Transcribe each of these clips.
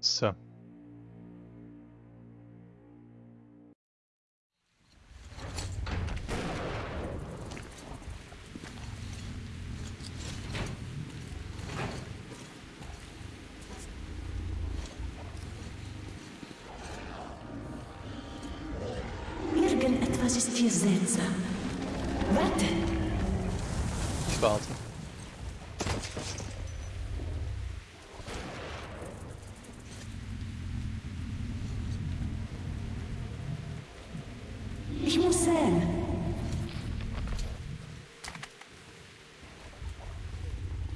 So.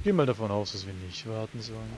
Geh mal davon aus, dass wir nicht warten sollen.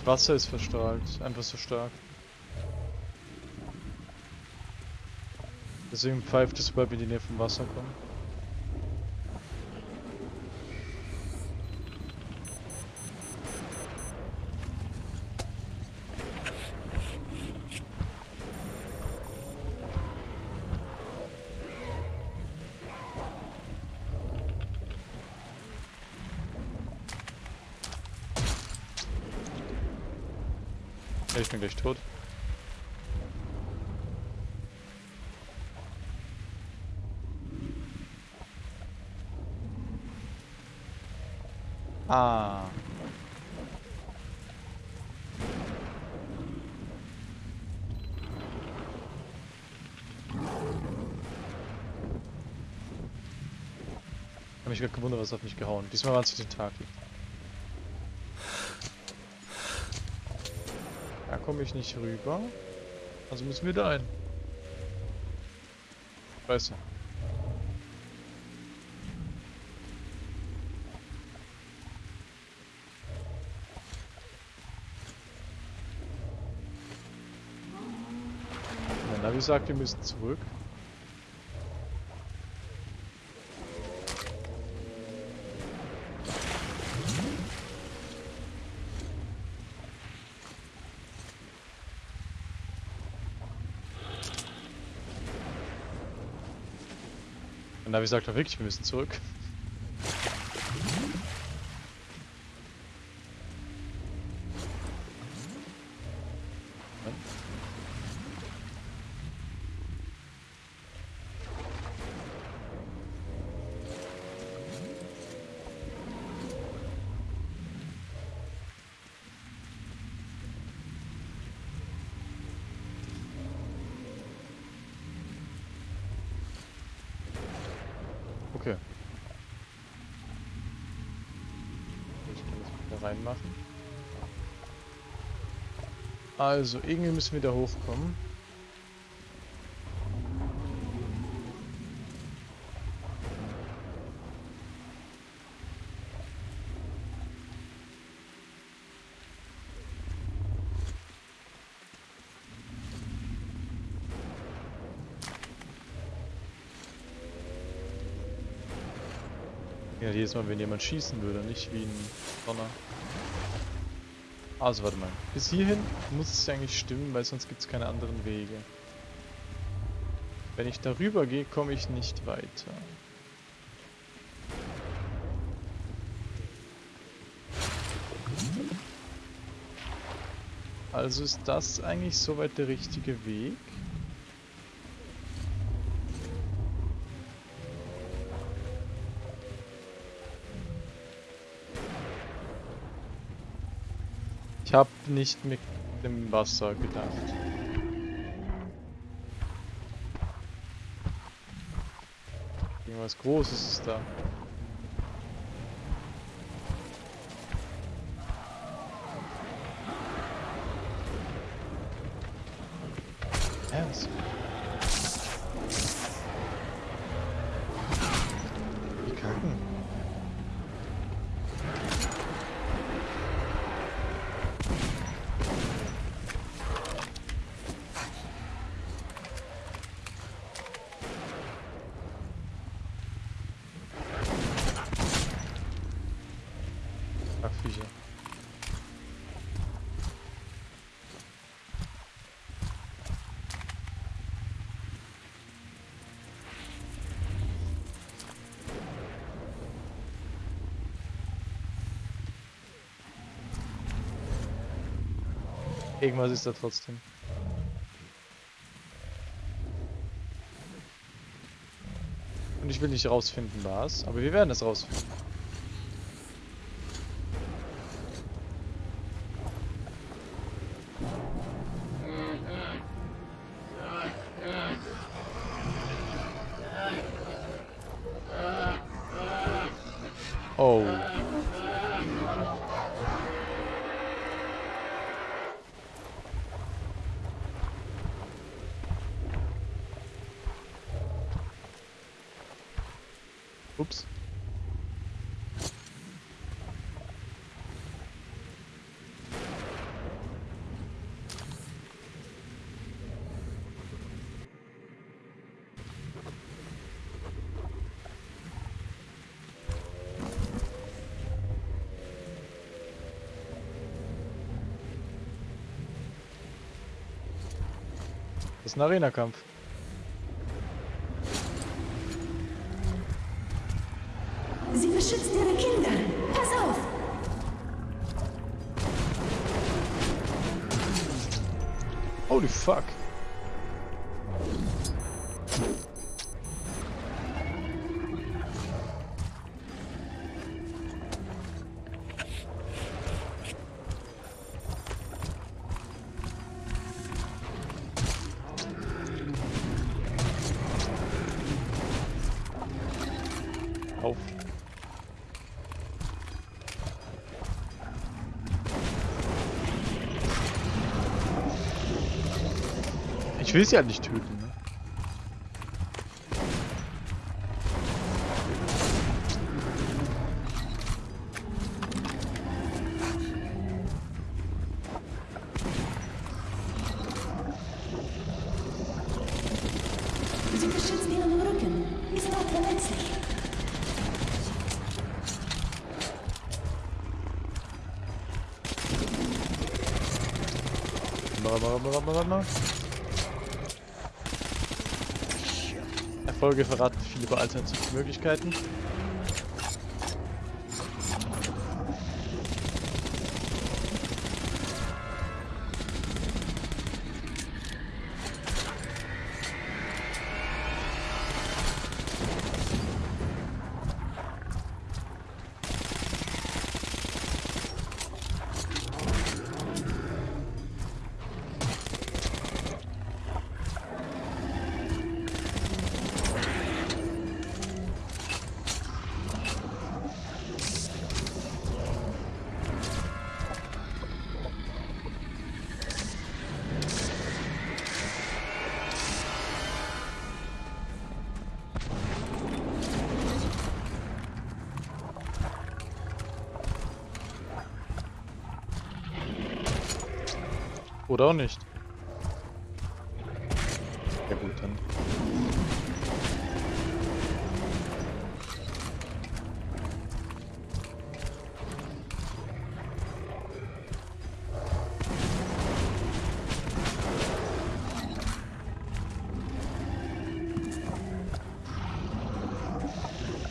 Das Wasser ist verstrahlt, einfach so stark. Deswegen pfeift es, sobald wir in die Nähe vom Wasser kommen. Ich bin gleich tot. Ah. Ich hab mich gerade gewundert, was hat mich gehauen. Diesmal waren es die Tentakel. Da komme ich nicht rüber. Also müssen wir da hin. Scheiße. Mein Navi sagt, wir müssen zurück. Mein Navi sagt doch wirklich, wir müssen zurück. Also, irgendwie müssen wir da hochkommen. Ja, jedes Mal, wenn jemand schießen würde, nicht wie ein Donner. Also, warte mal. Bis hierhin muss es ja eigentlich stimmen, weil sonst gibt es keine anderen Wege. Wenn ich darüber gehe, komme ich nicht weiter. Also ist das eigentlich soweit der richtige Weg? Ich habe nicht mit dem Wasser gedacht. Irgendwas Großes ist da. Irgendwas ist da trotzdem. Und ich will nicht rausfinden, was, aber wir werden es rausfinden. Das ist ein Arena-Kampf. Sie beschützt ihre Kinder. Pass auf! Holy fuck. Ich will sie halt nicht töten, ne? Sie beschützt ihren Rücken. Ist dort verletzlich. Warte Erfolge verraten viele über alternative Möglichkeiten. Oder auch nicht. Ja gut, dann.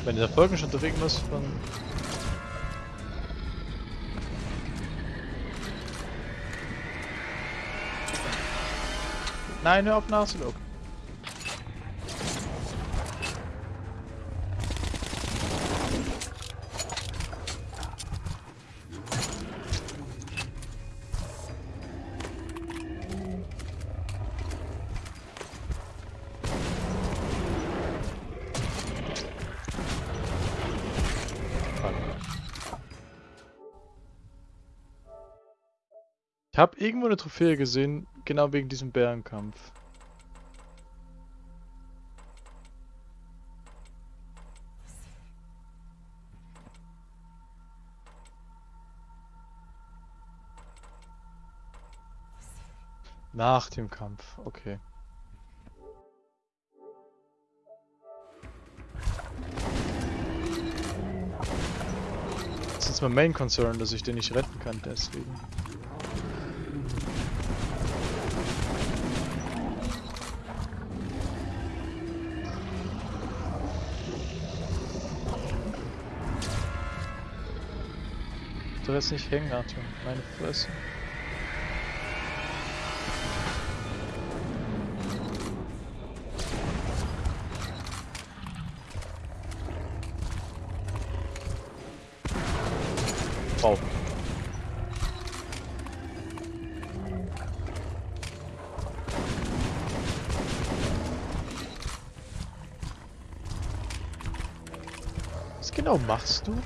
Wenn der Folgen schon durch irgendwas Nein, hör auf nachzulaufen. Ich habe irgendwo eine Trophäe gesehen, Genau wegen diesem Bärenkampf. Nach dem Kampf, okay. Das ist mein Main Concern, dass ich den nicht retten kann, deswegen. Du wirst nicht hängen, Arthur. Meine Fresse. Wow. Was genau machst du?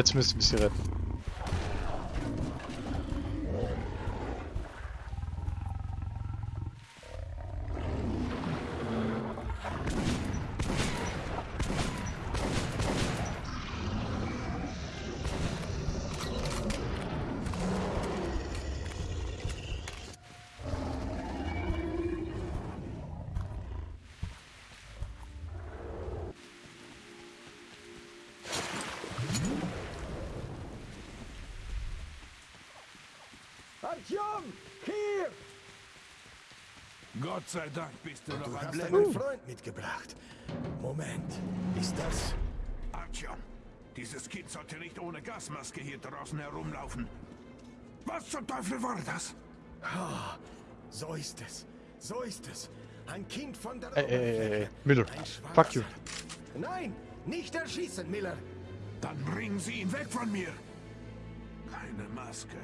Jetzt müssen wir sie retten. Artyom, hier! Gott sei Dank bist du Du noch am hast Leben. einen Freund mitgebracht. Moment, ist das... Artyom, dieses Kind sollte nicht ohne Gasmaske hier draußen herumlaufen. Was zum Teufel war das? Ah, so ist es. So ist es. Ein Kind von der Ey, ey, ey. Miller. Ein Fuck you. Nein, nicht erschießen, Miller. Dann bringen Sie ihn weg von mir. Keine Maske.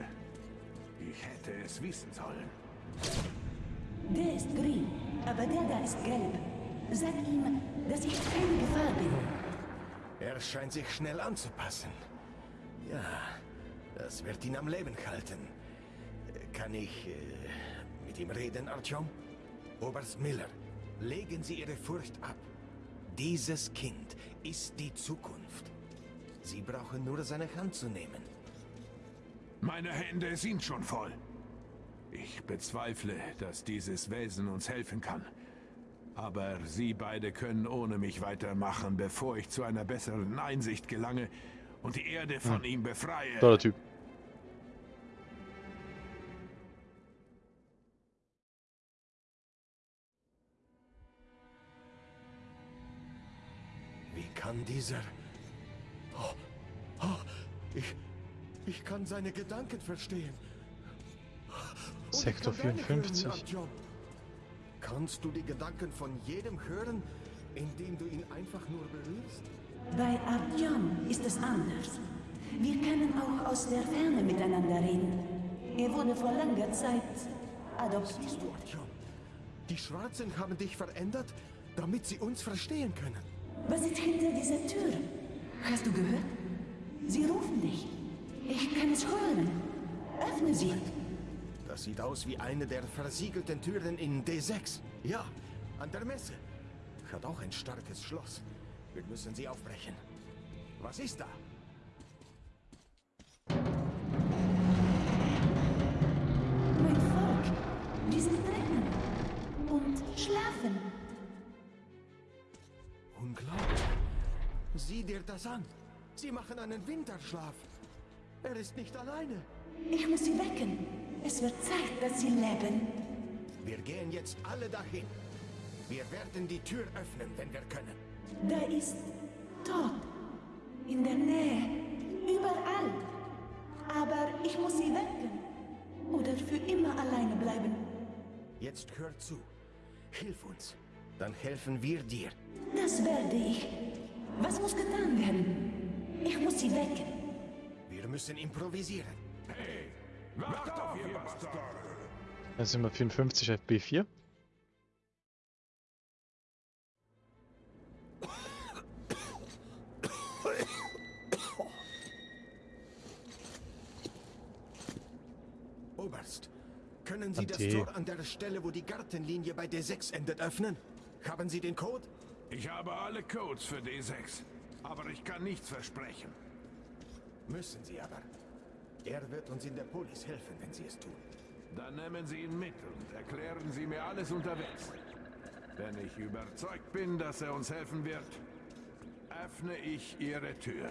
Ich hätte es wissen sollen. Der ist grün, aber der da ist gelb. Sag ihm, dass ich keine Gefahr bin. Er scheint sich schnell anzupassen. Ja, das wird ihn am Leben halten. Kann ich äh, mit ihm reden, Artyom? Oberst Miller, legen Sie Ihre Furcht ab. Dieses Kind ist die Zukunft. Sie brauchen nur seine Hand zu nehmen. Meine Hände sind schon voll. Ich bezweifle, dass dieses Wesen uns helfen kann. Aber Sie beide können ohne mich weitermachen, bevor ich zu einer besseren Einsicht gelange und die Erde von ihm befreie. Toller Typ. Wie kann dieser... Oh, oh, ich, ich kann seine Gedanken verstehen. Und Sektor kann deine 54. hören, Artyom. Kannst du die Gedanken von jedem hören, indem du ihn einfach nur berührst? Bei Artyom ist es anders. Wir können auch aus der Ferne miteinander reden. Er wurde vor langer Zeit adoptiert. Siehst du, Artyom? Die Schwarzen haben dich verändert, damit sie uns verstehen können. Was ist hinter dieser Tür? Hast du gehört? Sie rufen dich. Ich kann es hören. Öffne sie. Das sieht aus wie eine der versiegelten Türen in D6. Ja, an der Messe. Hat auch ein starkes Schloss. Wir müssen sie aufbrechen. Was ist da? Mein Volk. Die sind drinnen. Und schlafen. Unglaublich. Sieh dir das an. Sie machen einen Winterschlaf. Er ist nicht alleine. Ich muss sie wecken. Es wird Zeit, dass sie leben. Wir gehen jetzt alle dahin. Wir werden die Tür öffnen, wenn wir können. Da ist Tod. In der Nähe. Überall. Aber ich muss sie wecken. Oder für immer alleine bleiben. Jetzt hör zu. Hilf uns. Dann helfen wir dir. Das werde ich. Was muss getan werden? Ich muss sie wecken. Wir müssen improvisieren. Hey, wacht auf, ihr Bastarde! Jetzt sind wir 54 FB4. Oberst, können Sie das. Tor an der Stelle, wo die Gartenlinie bei D6 endet, öffnen? Haben Sie den Code? Ich habe alle Codes für D6, aber ich kann nichts versprechen. Müssen Sie aber. Er wird uns in der Polis helfen, wenn Sie es tun. Dann nehmen Sie ihn mit und erklären Sie mir alles unterwegs. Wenn ich überzeugt bin, dass er uns helfen wird, öffne ich Ihre Tür.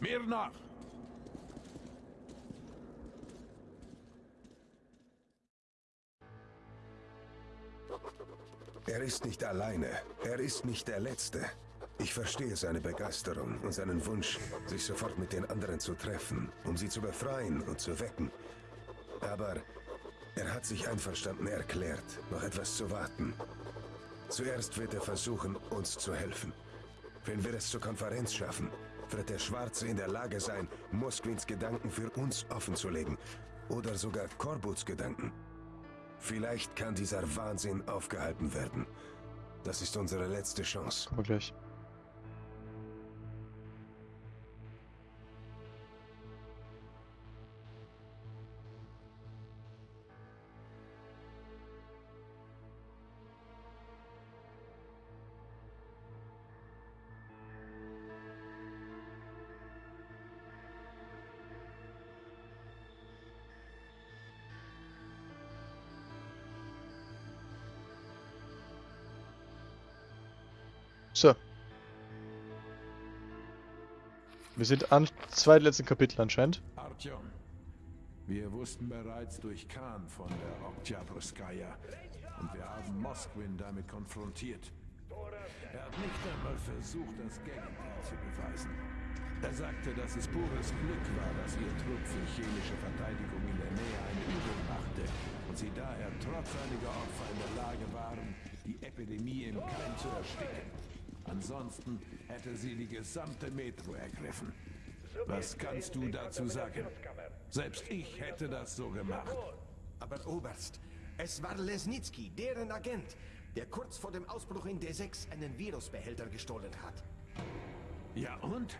Mir nach! Er ist nicht alleine. Er ist nicht der Letzte. Ich verstehe seine Begeisterung und seinen Wunsch, sich sofort mit den anderen zu treffen, um sie zu befreien und zu wecken. Aber er hat sich einverstanden erklärt, noch etwas zu warten. Zuerst wird er versuchen, uns zu helfen. Wenn wir es zur Konferenz schaffen, wird der Schwarze in der Lage sein, Moskwins Gedanken für uns offenzulegen. Oder sogar Korbuts Gedanken. Vielleicht kann dieser Wahnsinn aufgehalten werden. Das ist unsere letzte Chance. Wir gleich. Wir sind am zweitletzten Kapitel anscheinend. Artyom, wir wussten bereits durch Khan von der Oktyabrskaya und wir haben Moskwin damit konfrontiert. Er hat nicht einmal versucht, das Gegenteil zu beweisen. Er sagte, dass es pures Glück war, dass ihr Trupp für chemische Verteidigung in der Nähe eine Übung machte und sie daher trotz einiger Opfer in der Lage waren, die Epidemie im Keim zu ersticken. Ansonsten hätte sie die gesamte Metro ergriffen. Was kannst du dazu sagen? Selbst ich hätte das so gemacht. Aber Oberst, es war Lesnitsky, deren Agent, der kurz vor dem Ausbruch in D6 einen Virusbehälter gestohlen hat. Ja und?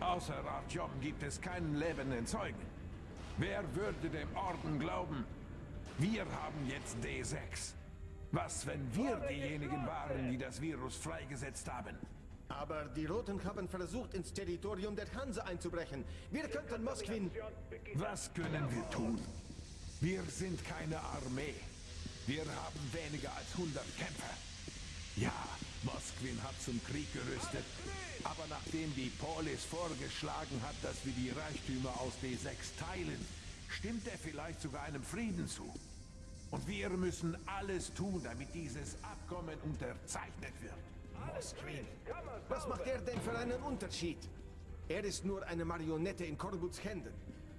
Außer Artyom gibt es keinen lebenden Zeugen. Wer würde dem Orden glauben? Wir haben jetzt D6. Was, wenn wir diejenigen waren, die das Virus freigesetzt haben? Aber die Roten haben versucht, ins Territorium der Hanse einzubrechen. Wir könnten Moskwin... Was können wir tun? Wir sind keine Armee. Wir haben weniger als 100 Kämpfer. Ja, Moskwin hat zum Krieg gerüstet. Aber nachdem die Polis vorgeschlagen hat, dass wir die Reichtümer aus D6 teilen, stimmt er vielleicht sogar einem Frieden zu. Und wir müssen alles tun, damit dieses Abkommen unterzeichnet wird. Moskwin. Was macht er denn für einen Unterschied? Er ist nur eine Marionette in Korbuts Händen.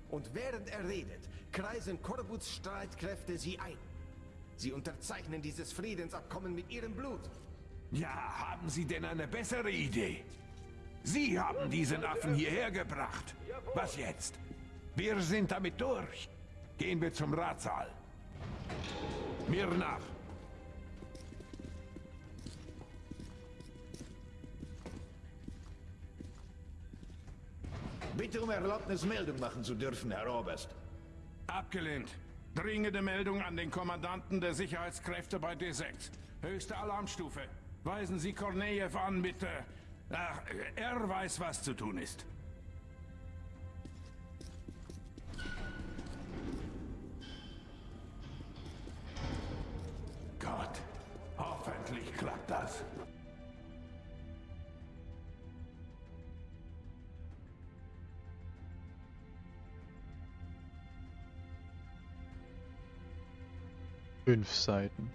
Und während er redet, kreisen Korbuts Streitkräfte sie ein. Sie unterzeichnen dieses Friedensabkommen mit ihrem Blut. Ja, haben Sie denn eine bessere Idee? Sie haben diesen Affen hierher gebracht. Was jetzt? Wir sind damit durch. Gehen wir zum Ratssaal. Mir nach. Bitte um Erlaubnis, Meldung machen zu dürfen, Herr Oberst. Abgelehnt. Dringende Meldung an den Kommandanten der Sicherheitskräfte bei D6. Höchste Alarmstufe. Weisen Sie Kornejew an, bitte. Ach, er weiß, was zu tun ist. das. Fünf Seiten.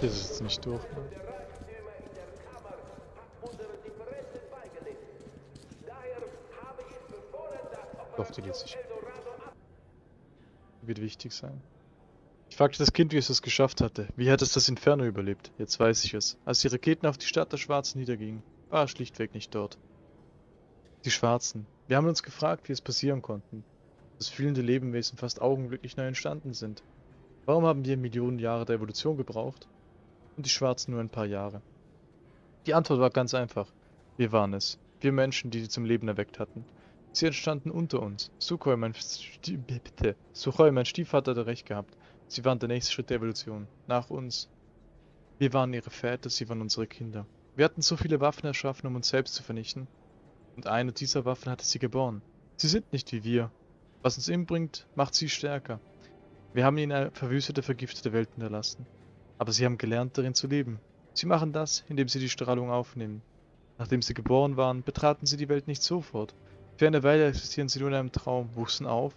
Das ist nicht durch. Ne? Doch, die lässt sich. Wird wichtig sein. Ich fragte das Kind, wie es es geschafft hatte. Wie hat es das Inferno überlebt? Jetzt weiß ich es. Als die Raketen auf die Stadt der Schwarzen niedergingen, war er schlichtweg nicht dort. Die Schwarzen. Wir haben uns gefragt, wie es passieren konnten. Dass fühlende Lebewesen fast augenblicklich neu entstanden sind. Warum haben wir Millionen Jahre der Evolution gebraucht? Und die Schwarzen nur ein paar Jahre. Die Antwort war ganz einfach. Wir waren es. Wir Menschen, die sie zum Leben erweckt hatten. Sie entstanden unter uns. Sukhoi, mein. Sukhoi, mein Stiefvater, hatte recht gehabt. Sie waren der nächste Schritt der Evolution. Nach uns. Wir waren ihre Väter, sie waren unsere Kinder. Wir hatten so viele Waffen erschaffen, um uns selbst zu vernichten. Und eine dieser Waffen hatte sie geboren. Sie sind nicht wie wir. Was uns inbringt, macht sie stärker. Wir haben ihnen eine verwüstete, vergiftete Welt hinterlassen. Aber sie haben gelernt, darin zu leben. Sie machen das, indem sie die Strahlung aufnehmen. Nachdem sie geboren waren, betraten sie die Welt nicht sofort. Für eine existieren sie nur in einem Traum, wuchsen auf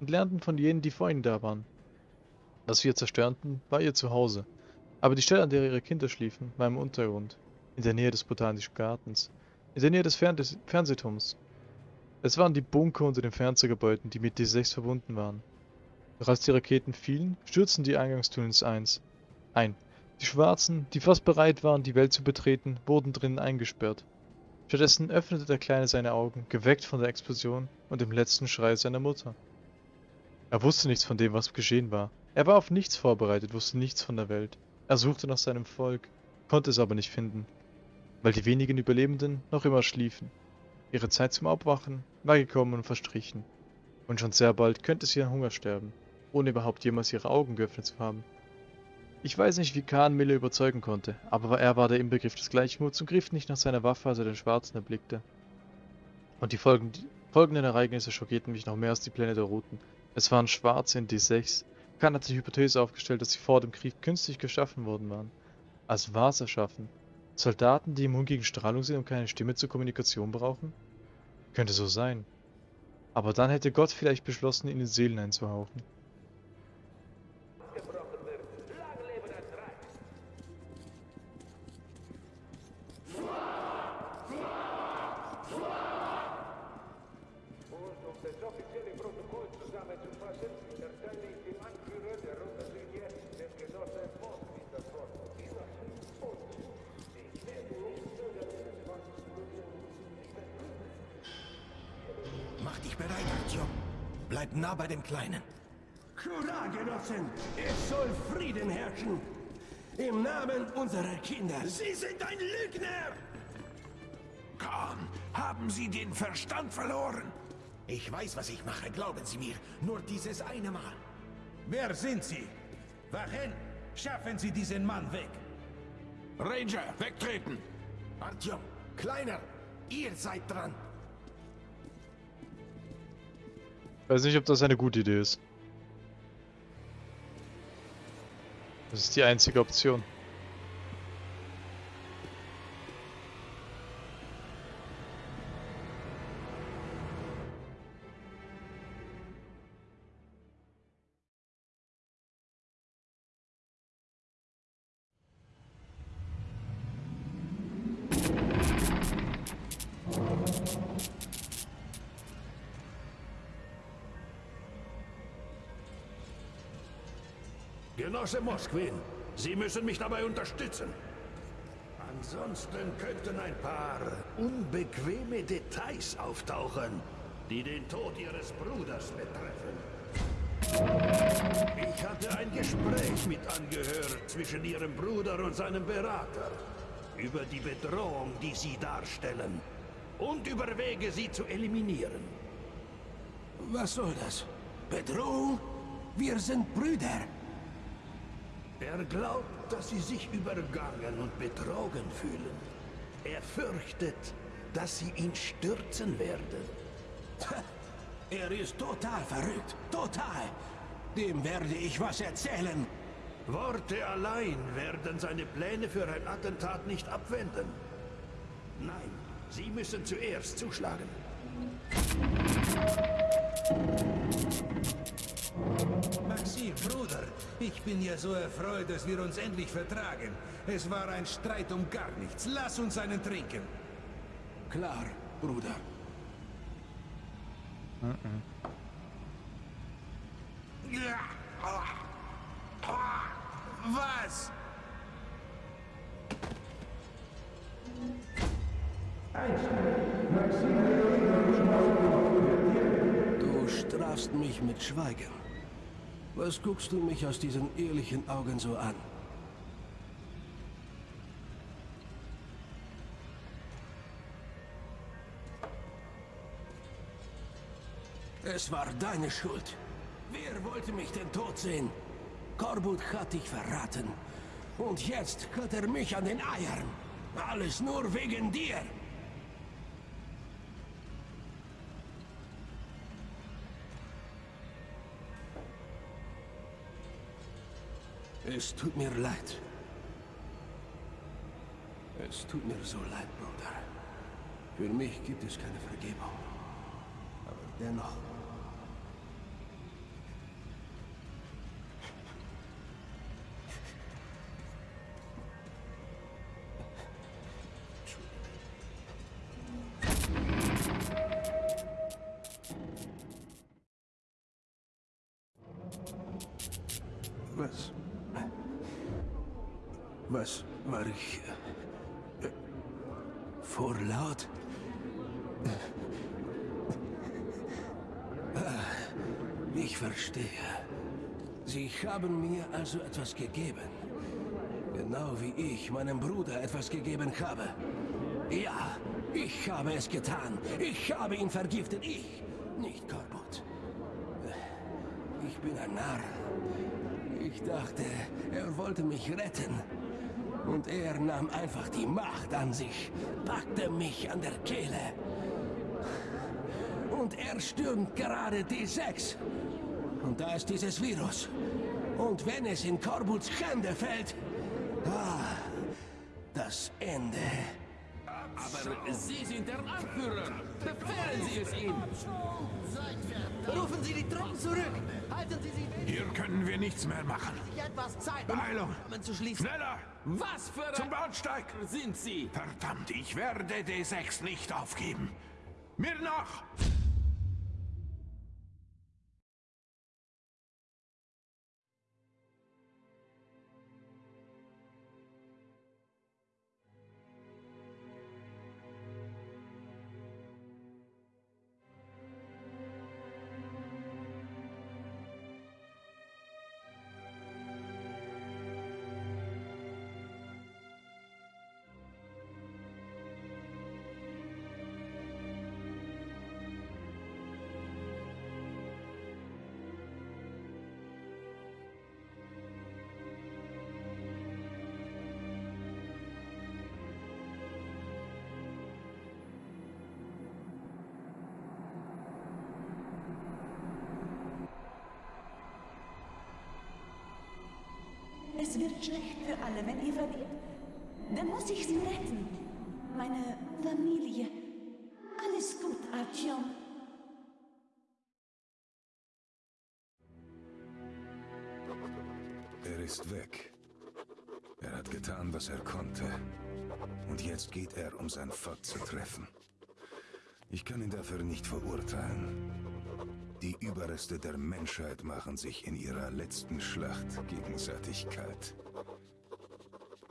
und lernten von jenen, die vor ihnen da waren. Was wir zerstörten, war ihr Zuhause. Aber die Stelle, an der ihre Kinder schliefen, war im Untergrund, in der Nähe des Botanischen Gartens, in der Nähe des Fern Fernsehturms. Es waren die Bunker unter den Fernsehgebäuden, die mit D6 verbunden waren. Doch als die Raketen fielen, stürzten die Eingangstunnels eins ein. Die Schwarzen, die fast bereit waren, die Welt zu betreten, wurden drinnen eingesperrt. Stattdessen öffnete der Kleine seine Augen, geweckt von der Explosion und dem letzten Schrei seiner Mutter. Er wusste nichts von dem, was geschehen war. Er war auf nichts vorbereitet, wusste nichts von der Welt. Er suchte nach seinem Volk, konnte es aber nicht finden, weil die wenigen Überlebenden noch immer schliefen. Ihre Zeit zum Aufwachen war gekommen und verstrichen. Und schon sehr bald könnte sie an Hunger sterben, ohne überhaupt jemals ihre Augen geöffnet zu haben. Ich weiß nicht, wie Khan Mille überzeugen konnte, aber er war der Inbegriff des Gleichmuts und griff nicht nach seiner Waffe, als er den Schwarzen erblickte. Und die folgenden Ereignisse schockierten mich noch mehr als die Pläne der Routen. Es waren Schwarze in D6. Khan hat die Hypothese aufgestellt, dass sie vor dem Krieg künstlich geschaffen worden waren. Als was erschaffen? Soldaten, die immun gegen Strahlung sind und keine Stimme zur Kommunikation brauchen? Könnte so sein. Aber dann hätte Gott vielleicht beschlossen, ihnen Seelen einzuhauchen. Kleinen. Hurra, Genossen! Es soll Frieden herrschen! Im Namen unserer Kinder. Sie sind ein Lügner! Khan, haben Sie den Verstand verloren? Ich weiß, was ich mache, glauben Sie mir. Nur dieses eine Mal. Wer sind Sie? Wachen! Schaffen Sie diesen Mann weg! Ranger, wegtreten! Artyom, Kleiner, ihr seid dran. Weiß nicht, ob das eine gute Idee ist. Das ist die einzige Option. Genosse Mosquin, Sie müssen mich dabei unterstützen. Ansonsten könnten ein paar unbequeme Details auftauchen, die den Tod Ihres Bruders betreffen. Ich hatte ein Gespräch mit angehört zwischen Ihrem Bruder und seinem Berater über die Bedrohung, die Sie darstellen und über Wege, sie zu eliminieren. Was soll das? Bedrohung? Wir sind Brüder. Er glaubt, dass sie sich übergangen und betrogen fühlen. Er fürchtet, dass sie ihn stürzen werden. Er ist total verrückt. Total. Dem werde ich was erzählen. Worte allein werden seine Pläne für ein Attentat nicht abwenden. Nein, Sie müssen zuerst zuschlagen. Maxim, Bruder, ich bin ja so erfreut, dass wir uns endlich vertragen. Es war ein Streit um gar nichts. Lass uns einen trinken. Klar, Bruder. Was? Du strafst mich mit Schweigen. Was guckst du mich aus diesen ehrlichen Augen so an? Es war deine Schuld. Wer wollte mich denn tot sehen? Korbut hat dich verraten. Und jetzt hat er mich an den Eiern. Alles nur wegen dir. Es tut mir leid. Es tut mir so leid, Bruder. Für mich gibt es keine Vergebung. Aber dennoch. Ich? äh, Vorlaut? Ah, Ich verstehe. Sie haben mir also etwas gegeben. Genau wie ich meinem Bruder etwas gegeben habe. Ja, ich habe es getan. Ich habe ihn vergiftet. Ich, nicht Korbut. Ich bin ein Narr. Ich dachte, er wollte mich retten. Und er nahm einfach die Macht an sich, packte mich an der Kehle. Und er stürmt gerade D6. Und da ist dieses Virus. Und wenn es in Korbuts Hände fällt, ah, das Ende. Aber Sie sind der Anführer. Befehlen Sie es ihm. Rufen Sie die Truppen zurück! Halten Sie sich Hier können wir nichts mehr machen. Beeilung! Schneller! Was für Zum ein Bahnsteig! sind Sie? Verdammt, ich werde D6 nicht aufgeben. Mir nach! Es wird schlecht für alle, wenn ihr verliert. Dann muss ich sie retten. Meine Familie. Alles gut, Artyom. Er ist weg. Er hat getan, was er konnte. Und jetzt geht er, um sein Volk zu treffen. Ich kann ihn dafür nicht verurteilen. Die Überreste der Menschheit machen sich in ihrer letzten Schlacht gegenseitig kalt.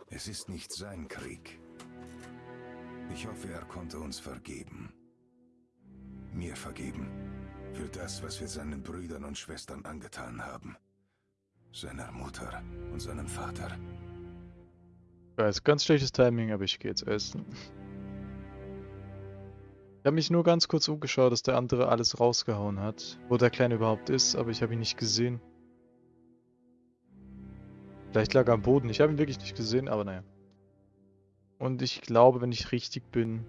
Es ist nicht sein Krieg. Ich hoffe, er konnte uns vergeben. Mir vergeben. Für das, was wir seinen Brüdern und Schwestern angetan haben. Seiner Mutter und seinem Vater. Ich weiß, ganz schlechtes Timing, aber ich gehe jetzt essen. Ich habe mich nur ganz kurz umgeschaut, dass der andere alles rausgehauen hat. Wo der Kleine überhaupt ist, aber ich habe ihn nicht gesehen. Vielleicht lag er am Boden. Ich habe ihn wirklich nicht gesehen, aber naja. Und ich glaube, wenn ich richtig bin,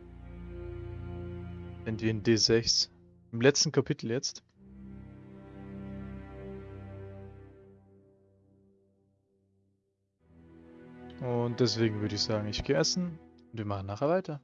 sind wir in D6. Im letzten Kapitel jetzt. Und deswegen würde ich sagen, ich gehe essen und wir machen nachher weiter.